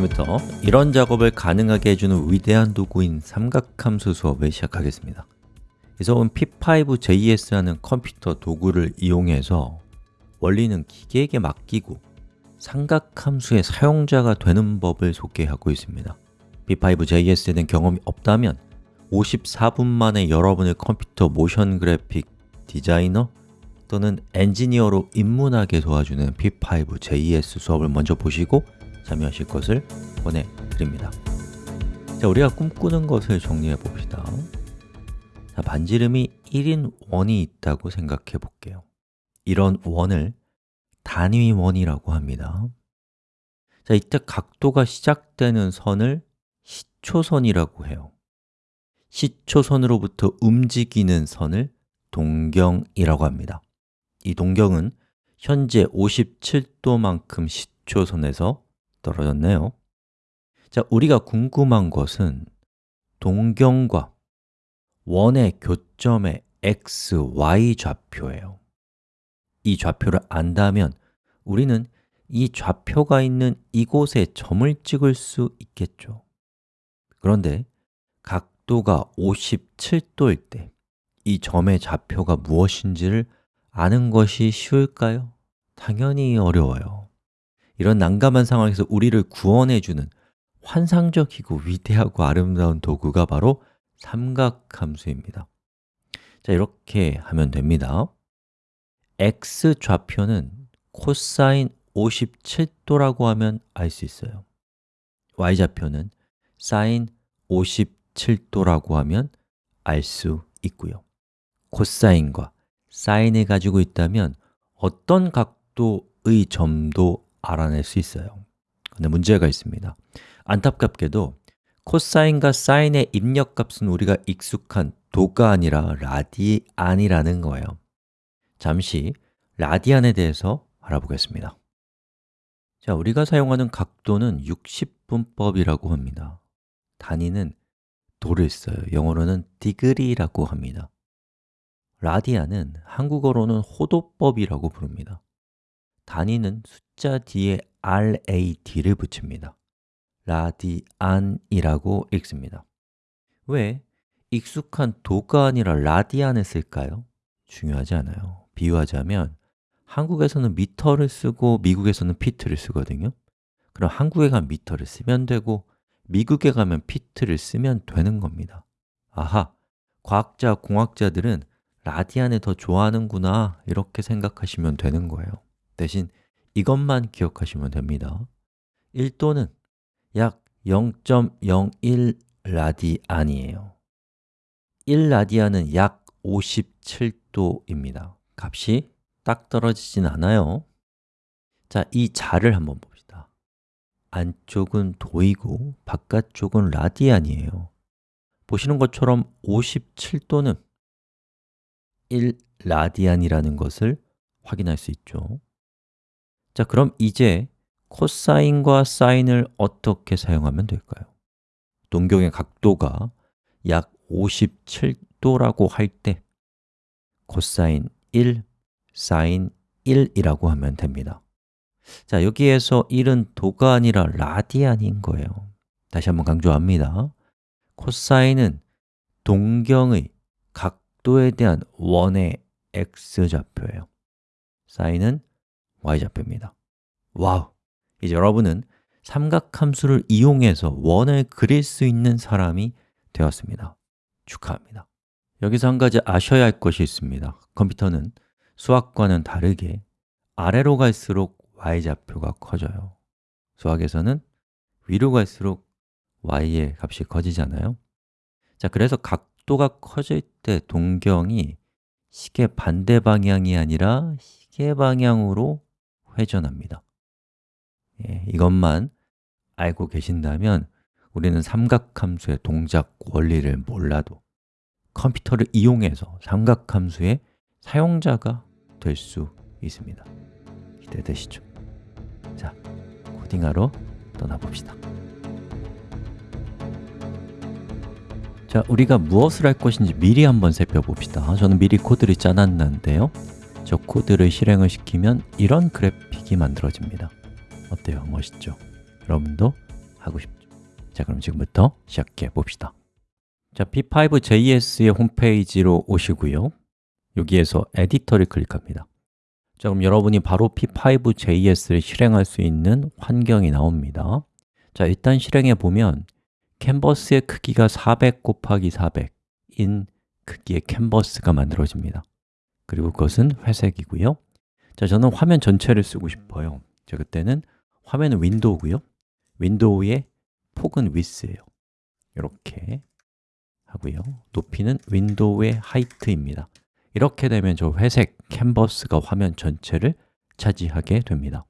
지금부터 이런 작업을 가능하게 해주는 위대한 도구인 삼각함수 수업을 시작하겠습니다. 이 수업은 P5JS라는 컴퓨터 도구를 이용해서 원리는 기계에게 맡기고 삼각함수의 사용자가 되는 법을 소개하고 있습니다. P5JS에 대한 경험이 없다면 54분 만에 여러분의 컴퓨터 모션 그래픽 디자이너 또는 엔지니어로 입문하게 도와주는 P5JS 수업을 먼저 보시고 참여하실 것을 권해드립니다. 자, 우리가 꿈꾸는 것을 정리해 봅시다. 자, 반지름이 1인 원이 있다고 생각해 볼게요. 이런 원을 단위 원이라고 합니다. 자, 이때 각도가 시작되는 선을 시초선이라도 해요. 시초선으로부터 움직이는 선을 동경이라고 합니다. 이 동경은 현재 57도만큼 시초선에서 떨어졌네요. 자, 우리가 궁금한 것은 동경과 원의 교점의 x, y 좌표예요. 이 좌표를 안다면 우리는 이 좌표가 있는 이곳에 점을 찍을 수 있겠죠. 그런데 각도가 57도일 때 이 점의 좌표가 무엇인지를 아는 것이 쉬울까요? 당연히 어려워요 이런 난감한 상황에서 우리를 구원해주는 환상적이고 위대하고 아름다운 도구가 바로 삼각함수입니다. 자, 이렇게 하면 됩니다. X 좌표는 코사인 57도라고 하면 알 수 있어요. Y 좌표는 사인 57도라고 하면 알 수 있고요. 코사인과 사인을 가지고 있다면 어떤 각도의 점도 알아낼 수 있어요. 근데 문제가 있습니다. 안타깝게도 코사인과 사인의 입력값은 우리가 익숙한 도가 아니라 라디안이라는 거예요. 잠시 라디안에 대해서 알아보겠습니다. 자, 우리가 사용하는 각도는 60분법이라고 합니다. 단위는 도를 써요. 영어로는 디그리라고 합니다. 라디안은 한국어로는 호도법이라고 부릅니다 단위는 숫자 뒤에 RAD를 붙입니다. 라디안이라고 읽습니다. 왜 익숙한 도가 아니라 라디안을 쓸까요? 중요하지 않아요. 비유하자면 한국에서는 미터를 쓰고 미국에서는 피트를 쓰거든요. 그럼 한국에 가면 미터를 쓰면 되고 미국에 가면 피트를 쓰면 되는 겁니다. 아하, 과학자, 공학자들은 라디안을 더 좋아하는구나 이렇게 생각하시면 되는 거예요 대신 이것만 기억하시면 됩니다. 1도는 약 0.01 라디안이에요. 1 라디안은 약 57도입니다. 값이 딱 떨어지진 않아요. 자, 이 자를 한번 봅시다. 안쪽은 도이고 바깥쪽은 라디안이에요. 보시는 것처럼 57도는 1 라디안이라는 것을 확인할 수 있죠 자, 그럼 이제 코사인과 사인을 어떻게 사용하면 될까요? 동경의 각도가 약 57도라고 할 때 코사인 1, 사인 1이라고 하면 됩니다. 자, 여기에서 1은 도가 아니라 라디안인 거예요. 다시 한번 강조합니다. 코사인은 동경의 각도에 대한 원의 x좌표예요. 사인은 y좌표입니다. 와우! 이제 여러분은 삼각함수를 이용해서 원을 그릴 수 있는 사람이 되었습니다. 축하합니다. 여기서 한 가지 아셔야 할 것이 있습니다. 컴퓨터는 수학과는 다르게 아래로 갈수록 y좌표가 커져요. 수학에서는 위로 갈수록 y의 값이 커지잖아요. 자, 그래서 각도가 커질 때 동경이 시계 반대 방향이 아니라 시계 방향으로 회전합니다. 예, 이것만 알고 계신다면 우리는 삼각함수의 동작 원리를 몰라도 컴퓨터를 이용해서 삼각함수의 사용자가 될 수 있습니다. 기대되시죠? 자, 코딩하러 떠나봅시다. 자, 우리가 무엇을 할 것인지 미리 한번 살펴봅시다. 저는 미리 코드를 짜놨는데요 저 코드를 실행을 시키면 이런 그래픽이 만들어집니다. 어때요? 멋있죠? 여러분도 하고 싶죠? 자, 그럼 지금부터 시작해 봅시다. 자, p5.js의 홈페이지로 오시고요. 여기에서 에디터를 클릭합니다. 자, 그럼 여러분이 바로 p5.js를 실행할 수 있는 환경이 나옵니다. 자, 일단 실행해 보면 캔버스의 크기가 400 곱하기 400인 크기의 캔버스가 만들어집니다 그리고 그것은 회색이고요. 자, 저는 화면 전체를 쓰고 싶어요. 자, 그때는 화면은 window고요. window의 폭은 width예요. 이렇게 하고요. 높이는 window의 height입니다. 이렇게 되면 저 회색 캔버스가 화면 전체를 차지하게 됩니다.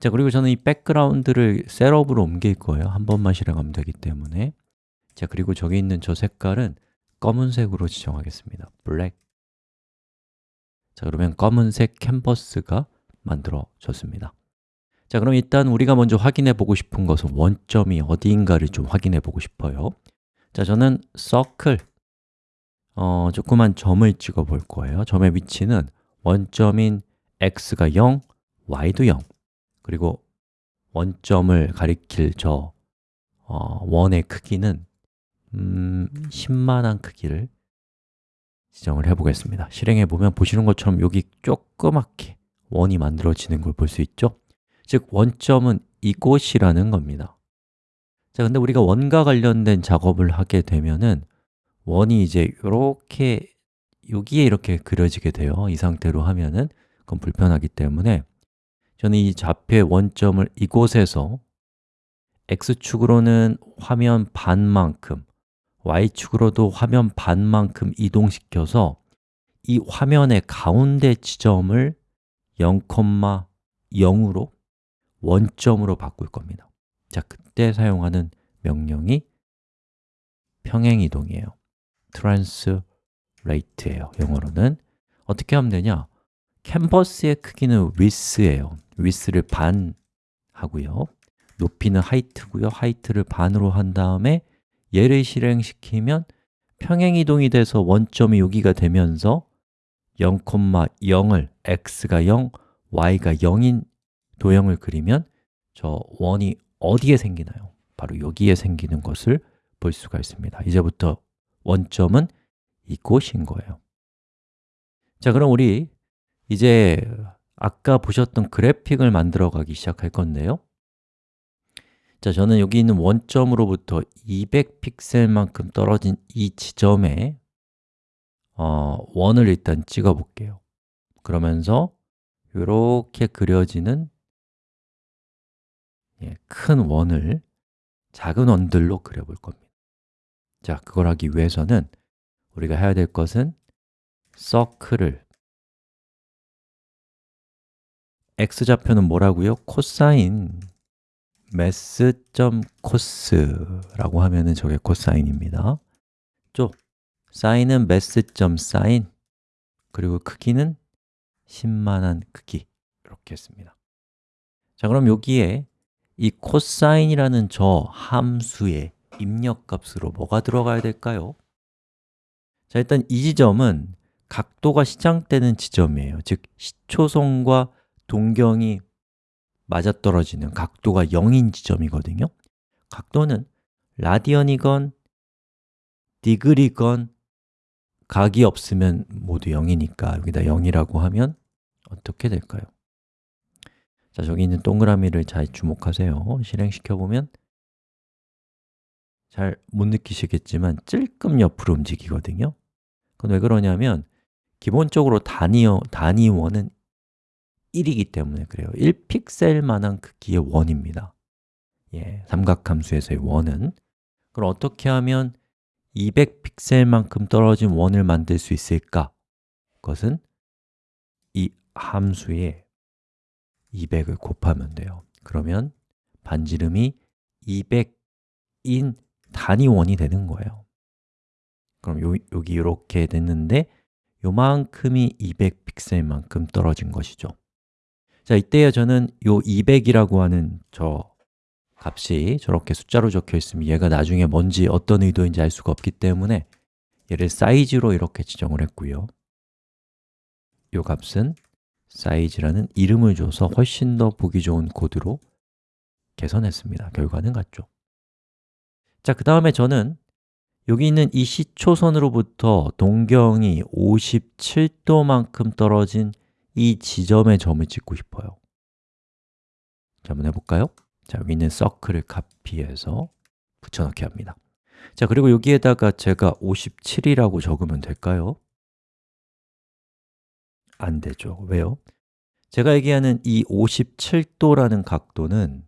자 그리고 저는 이 background를 setup으로 옮길 거예요. 한 번만 실행하면 되기 때문에. 자 그리고 저기 있는 저 색깔은 검은색으로 지정하겠습니다. 블랙 자 그러면 검은색 캔버스가 만들어졌습니다. 자 그럼 일단 우리가 먼저 확인해 보고 싶은 것은 원점이 어디인가를 좀 확인해 보고 싶어요. 자 저는 circle 어, 조그만 점을 찍어 볼 거예요. 점의 위치는 원점인 x가 0, y도 0 그리고 원점을 가리킬 저 어, 원의 크기는 음, 10만한 크기를 지정을 해보겠습니다. 실행해 보면 보시는 것처럼 여기 조그맣게 원이 만들어지는 걸 볼 수 있죠? 즉, 원점은 이곳이라는 겁니다. 자, 근데 우리가 원과 관련된 작업을 하게 되면은 원이 이제 이렇게 여기에 이렇게 그려지게 돼요. 이 상태로 하면은 그건 불편하기 때문에 저는 이 좌표의 원점을 이곳에서 x축으로는 화면 반만큼 y축으로도 화면 반만큼 이동시켜서 이 화면의 가운데 지점을 0,0으로 원점으로 바꿀 겁니다. 자, 그때 사용하는 명령이 평행이동이에요. Translate예요. 영어로는. 어떻게 하면 되냐? 캔버스의 크기는 width예요. width를 반 하고요. 높이는 height고요. height를 반으로 한 다음에 얘를 실행시키면 평행이동이 돼서 원점이 여기가 되면서 0,0을 x가 0, y가 0인 도형을 그리면 저 원이 어디에 생기나요? 바로 여기에 생기는 것을 볼 수가 있습니다. 이제부터 원점은 이곳인 거예요. 자, 그럼 우리 이제 아까 보셨던 그래픽을 만들어 가기 시작할 건데요 자, 저는 여기 있는 원점으로부터 200픽셀만큼 떨어진 이 지점에 어, 원을 일단 찍어 볼게요 그러면서 이렇게 그려지는 예, 큰 원을 작은 원들로 그려볼 겁니다 자, 그걸 하기 위해서는 우리가 해야 될 것은 서클을 x좌표는 뭐라고요? 코사인 math.cos라고 하면은 저게 코사인입니다. 쪽 사인은 math.sin 그리고 크기는 10만한 크기. 이렇게 했습니다. 자, 그럼 여기에 이 코사인이라는 저 함수의 입력값으로 뭐가 들어가야 될까요? 자, 일단 이 지점은 각도가 시작되는 지점이에요. 즉, 시초선과 동경이 맞아떨어지는 각도가 0인 지점이거든요. 각도는 라디안이건 degree건 각이 없으면 모두 0이니까 여기다 0이라고 하면 어떻게 될까요? 자, 저기 있는 동그라미를 잘 주목하세요. 실행시켜 보면 잘 못 느끼시겠지만 찔끔 옆으로 움직이거든요. 그건 왜 그러냐면 기본적으로 단위어, 단위원은 1이기 때문에 그래요. 1픽셀만한 크기의 원입니다. 예, 삼각함수에서의 원은. 그럼 어떻게 하면 200픽셀만큼 떨어진 원을 만들 수 있을까? 그것은 이 함수에 200을 곱하면 돼요. 그러면 반지름이 200인 단위원이 되는 거예요. 그럼 요, 여기 이렇게 됐는데 요만큼이 200픽셀만큼 떨어진 것이죠 자, 이때에 저는 요 200이라고 하는 저 값이 저렇게 숫자로 적혀 있으면 얘가 나중에 뭔지 어떤 의도인지 알 수가 없기 때문에 얘를 사이즈로 이렇게 지정을 했고요. 요 값은 사이즈라는 이름을 줘서 훨씬 더 보기 좋은 코드로 개선했습니다. 결과는 같죠. 자, 그 다음에 저는 여기 있는 이 시초선으로부터 동경이 57도만큼 떨어진 이 지점의 점을 찍고 싶어요 자, 한번 해볼까요? 자, 있는 circle을 카피해서 붙여넣기 합니다 자, 그리고 여기에다가 제가 57이라고 적으면 될까요? 안 되죠. 왜요? 제가 얘기하는 이 57도라는 각도는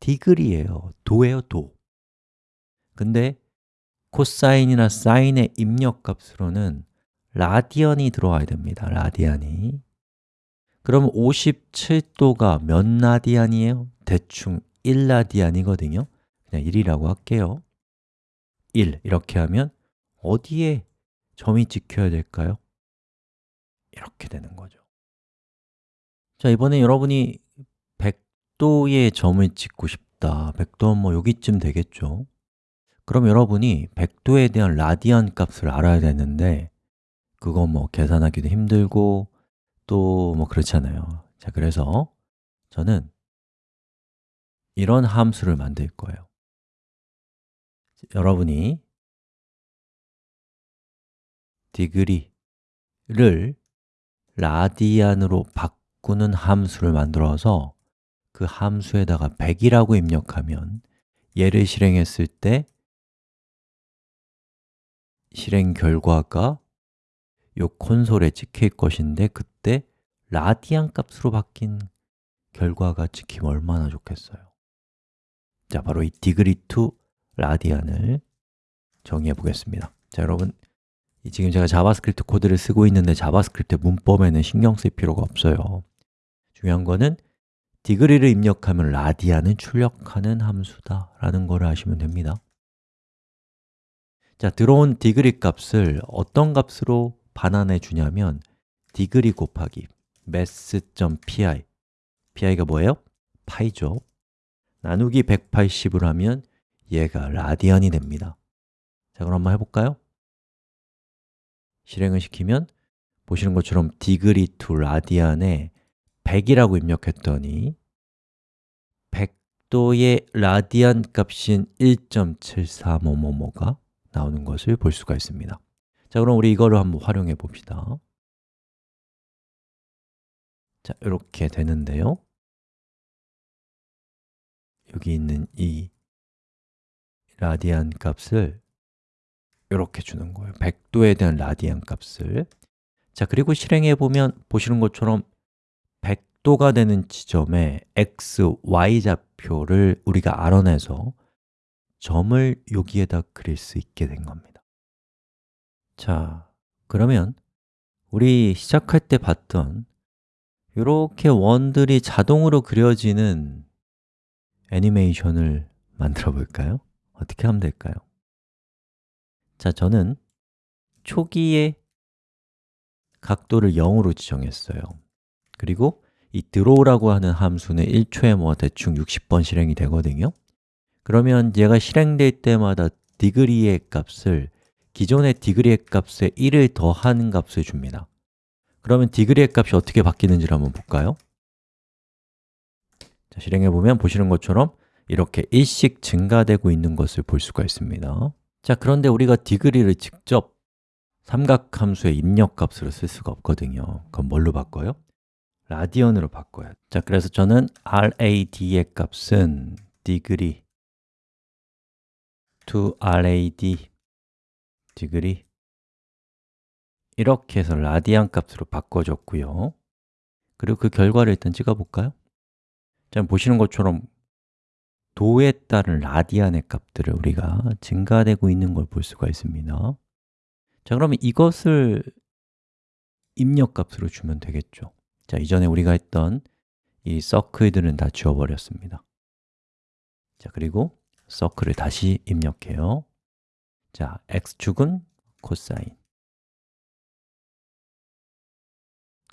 degree예요. 도예요, 도. 근데 코사인이나 사인의 입력값으로는 라디안이 들어와야 됩니다. 라디안이. 그럼 57도가 몇 라디안이에요? 대충 1라디안이거든요. 그냥 1이라고 할게요. 1 이렇게 하면 어디에 점이 찍혀야 될까요? 이렇게 되는 거죠 자, 이번에 여러분이 100도의 점을 찍고 싶다 100도는 뭐 여기쯤 되겠죠 그럼 여러분이 100도에 대한 라디안 값을 알아야 되는데 그거 뭐 계산하기도 힘들고 또 뭐 그렇잖아요. 자, 그래서 저는 이런 함수를 만들 거예요. 여러분이 디그리를 라디안으로 바꾸는 함수를 만들어서 그 함수에다가 100이라고 입력하면 얘를 실행했을 때 실행 결과가 이 콘솔에 찍힐 것인데 그 때 라디안 값으로 바뀐 결과가 찍히면 얼마나 좋겠어요. 자, 바로 이 degree to radian을 정의해 보겠습니다. 자, 여러분 지금 제가 자바스크립트 코드를 쓰고 있는데 자바스크립트 문법에는 신경 쓸 필요가 없어요. 중요한 거는 degree를 입력하면 라디안은 출력하는 함수다 라는 거를 아시면 됩니다. 자, 들어온 degree 값을 어떤 값으로 반환해 주냐면 degree 곱하기 math.pi pi가 뭐예요? 파이죠. 나누기 180으로 하면 얘가 라디안이 됩니다. 자, 그럼 한번 해볼까요? 실행을 시키면 보시는 것처럼 degree to radian에 100이라고 입력했더니 100도의 라디안 값인 1.74뭐뭐뭐가 나오는 것을 볼 수가 있습니다. 자, 그럼 우리 이거를 한번 활용해 봅시다 자, 이렇게 되는데요. 여기 있는 이 라디안 값을 이렇게 주는 거예요. 100도에 대한 라디안 값을. 자, 그리고 실행해 보면 보시는 것처럼 100도가 되는 지점에 x, y 좌표를 우리가 알아내서 점을 여기에다 그릴 수 있게 된 겁니다. 자, 그러면 우리 시작할 때 봤던 이렇게 원들이 자동으로 그려지는 애니메이션을 만들어 볼까요? 어떻게 하면 될까요? 자, 저는 초기에 각도를 0으로 지정했어요 그리고 이 draw라고 하는 함수는 1초에 뭐 대충 60번 실행이 되거든요 그러면 얘가 실행될 때마다 degree의 값을 기존의 degree의 값에 1을 더한 값을 줍니다 그러면 degree의 값이 어떻게 바뀌는지를 한번 볼까요? 자, 실행해 보면 보시는 것처럼 이렇게 1씩 증가되고 있는 것을 볼 수가 있습니다 자, 그런데 우리가 degree를 직접 삼각함수의 입력값으로 쓸 수가 없거든요 그럼 뭘로 바꿔요? 라디언으로 바꿔요 자, 그래서 저는 rad의 값은 degree to rad degree 이렇게 해서 라디안 값으로 바꿔줬고요. 그리고 그 결과를 일단 찍어볼까요? 자, 보시는 것처럼 도에 따른 라디안의 값들을 우리가 증가되고 있는 걸 볼 수가 있습니다. 자, 그러면 이것을 입력값으로 주면 되겠죠. 자, 이전에 우리가 했던 이 서클들은 다 지워버렸습니다. 자, 그리고 서클을 다시 입력해요. 자, x축은 코사인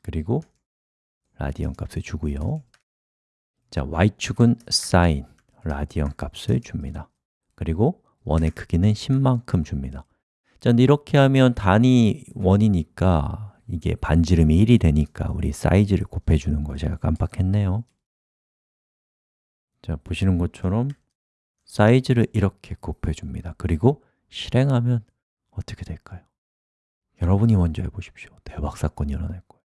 그리고 라디언 값을 주고요. 자, y축은 사인, 라디언 값을 줍니다. 그리고 원의 크기는 10만큼 줍니다. 자, 이렇게 하면 단위 원이니까 이게 반지름이 1이 되니까 우리 사이즈를 곱해주는 거 제가 깜빡했네요. 자, 보시는 것처럼 사이즈를 이렇게 곱해줍니다. 그리고 실행하면 어떻게 될까요? 여러분이 먼저 해보십시오. 대박 사건이 일어날 거예요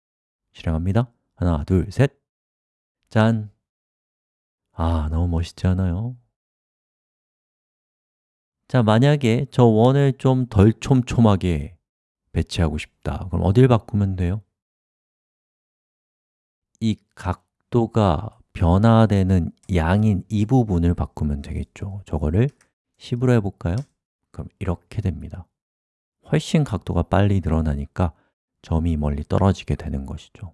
실행합니다 하나, 둘, 셋 짠! 아, 너무 멋있지 않아요? 자, 만약에 저 원을 좀 덜 촘촘하게 배치하고 싶다 그럼 어딜 바꾸면 돼요? 이 각도가 변화되는 양인 이 부분을 바꾸면 되겠죠 저거를 10으로 해볼까요? 그럼 이렇게 됩니다 훨씬 각도가 빨리 늘어나니까 점이 멀리 떨어지게 되는 것이죠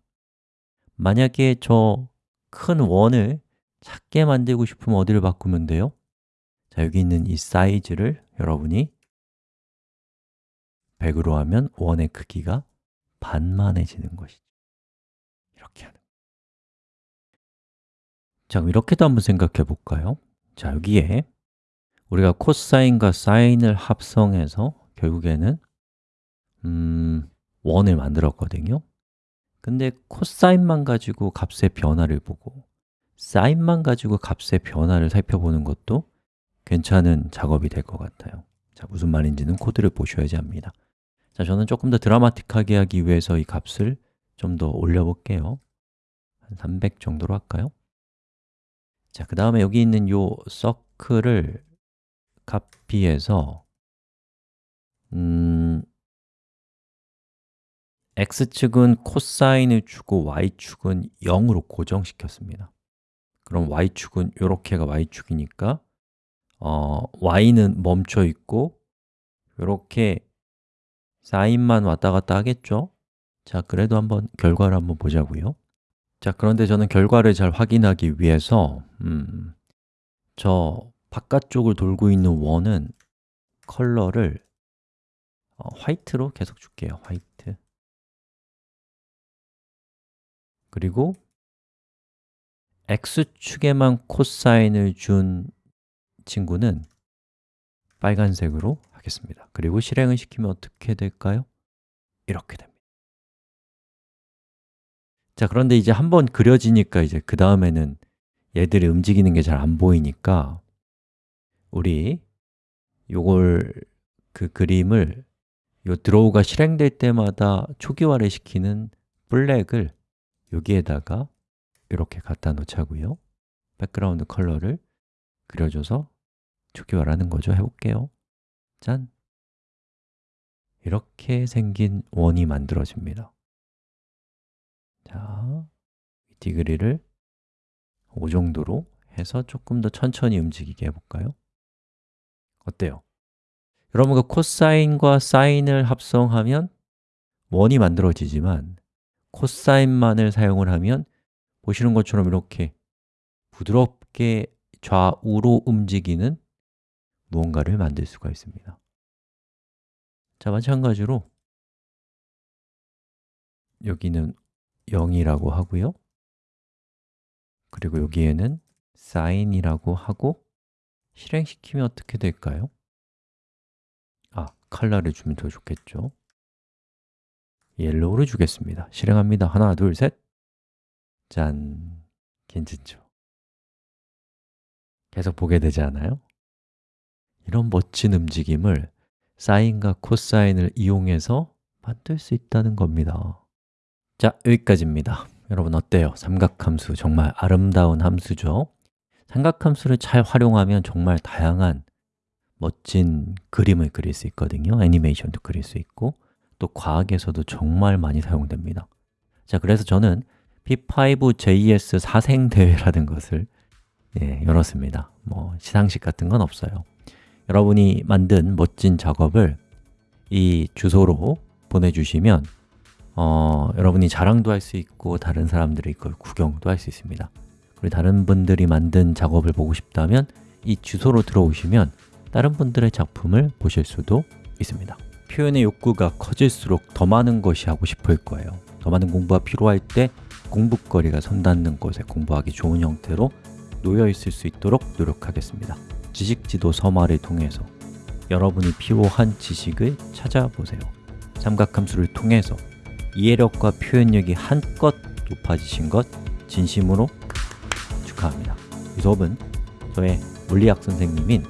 만약에 저 큰 원을 작게 만들고 싶으면 어디를 바꾸면 돼요? 자, 여기 있는 이 사이즈를 여러분이 100으로 하면 원의 크기가 반만해지는 것이죠 이렇게 하는 자, 그럼 이렇게도 한번 생각해 볼까요? 자, 여기에 우리가 코사인과 사인을 합성해서 결국에는 음, 원을 만들었거든요. 근데 코사인만 가지고 값의 변화를 보고 사인만 가지고 값의 변화를 살펴보는 것도 괜찮은 작업이 될 것 같아요. 자, 무슨 말인지는 코드를 보셔야지 합니다. 자, 저는 조금 더 드라마틱하게 하기 위해서 이 값을 좀 더 올려볼게요. 한 300 정도로 할까요? 자, 그 다음에 여기 있는 요 circle을 카피해서 음, x축은 코사인을 주고 y축은 0으로 고정시켰습니다. 그럼 y축은 이렇게가 y축이니까 어, y는 멈춰 있고 이렇게 사인만 왔다 갔다 하겠죠? 자, 그래도 한번 결과를 한번 보자고요. 자, 그런데 저는 결과를 잘 확인하기 위해서 음, 저 바깥쪽을 돌고 있는 원은 컬러를 어, 화이트로 계속 줄게요. 화이트 그리고 x축에만 코사인을 준 친구는 빨간색으로 하겠습니다 그리고 실행을 시키면 어떻게 될까요? 이렇게 됩니다 자, 그런데 이제 한번 그려지니까 이제 그 다음에는 얘들이 움직이는 게 잘 안 보이니까 우리 요걸 그 그림을 요 draw가 실행될 때마다 초기화를 시키는 블랙을 여기에다가 이렇게 갖다 놓자고요 background 컬러를 그려줘서 초기화를 하는 거죠 해볼게요 짠! 이렇게 생긴 원이 만들어집니다 자, degree를 5 정도로 해서 조금 더 천천히 움직이게 해볼까요? 어때요? 여러분과 코사인과 사인을 합성하면 원이 만들어지지만 코사인만을 사용을 하면 보시는 것처럼 이렇게 부드럽게 좌우로 움직이는 무언가를 만들 수가 있습니다. 자, 마찬가지로 여기는 0이라고 하고요. 그리고 여기에는 sign이라고 하고 실행시키면 어떻게 될까요? 아, 컬러를 주면 더 좋겠죠 yellow를 주겠습니다 실행합니다 하나, 둘, 셋 짠! 괜찮죠? 계속 보게 되지 않아요? 이런 멋진 움직임을 사인과 코사인을 이용해서 만들 수 있다는 겁니다 자, 여기까지입니다 여러분 어때요? 삼각함수 정말 아름다운 함수죠? 삼각함수를 잘 활용하면 정말 다양한 멋진 그림을 그릴 수 있거든요 애니메이션도 그릴 수 있고 또 과학에서도 정말 많이 사용됩니다. 자, 그래서 저는 P5JS 사생대회라는 것을 예, 열었습니다. 뭐 시상식 같은 건 없어요. 여러분이 만든 멋진 작업을 이 주소로 보내주시면 어, 여러분이 자랑도 할 수 있고 다른 사람들이 이걸 구경도 할 수 있습니다. 그리고 다른 분들이 만든 작업을 보고 싶다면 이 주소로 들어오시면 다른 분들의 작품을 보실 수도 있습니다 표현의 욕구가 커질수록 더 많은 것이 하고 싶을 거예요. 더 많은 공부가 필요할 때 공부거리가 손 닿는 곳에 공부하기 좋은 형태로 놓여 있을 수 있도록 노력하겠습니다. 지식지도 서말을 통해서 여러분이 필요한 지식을 찾아보세요. 삼각함수를 통해서 이해력과 표현력이 한껏 높아지신 것 진심으로 축하합니다. 이 수업은 저의 물리학 선생님인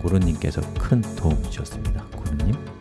고른님께서 큰 도움 주셨습니다. 고른님